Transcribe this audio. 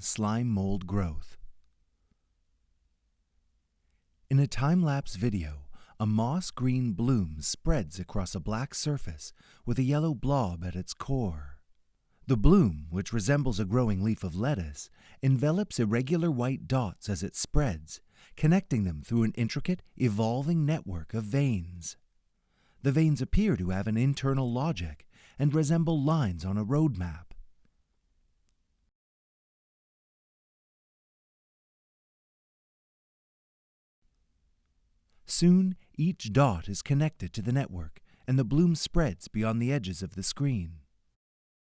slime mold growth. In a time-lapse video, a moss green bloom spreads across a black surface with a yellow blob at its core. The bloom, which resembles a growing leaf of lettuce, envelops irregular white dots as it spreads, connecting them through an intricate, evolving network of veins. The veins appear to have an internal logic and resemble lines on a road map. Soon, each dot is connected to the network, and the bloom spreads beyond the edges of the screen.